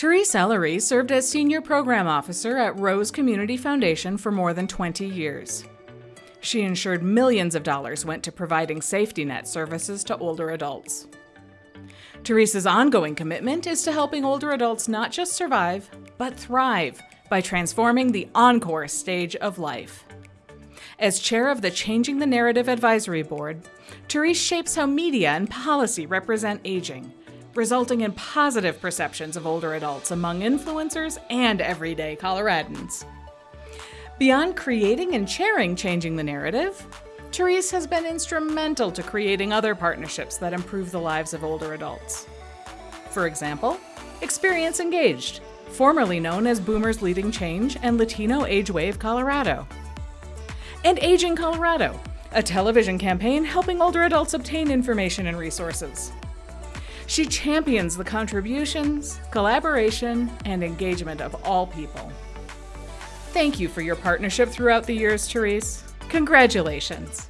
Therese Ellery served as Senior Program Officer at Rose Community Foundation for more than 20 years. She ensured millions of dollars went to providing safety net services to older adults. Therese's ongoing commitment is to helping older adults not just survive, but thrive by transforming the encore stage of life. As chair of the Changing the Narrative Advisory Board, Therese shapes how media and policy represent aging, resulting in positive perceptions of older adults among influencers and everyday Coloradans. Beyond creating and chairing Changing the Narrative, Therese has been instrumental to creating other partnerships that improve the lives of older adults. For example, Experience Engaged, formerly known as Boomers Leading Change and Latino Age Wave Colorado and Aging Colorado, a television campaign helping older adults obtain information and resources. She champions the contributions, collaboration, and engagement of all people. Thank you for your partnership throughout the years, Therese. Congratulations.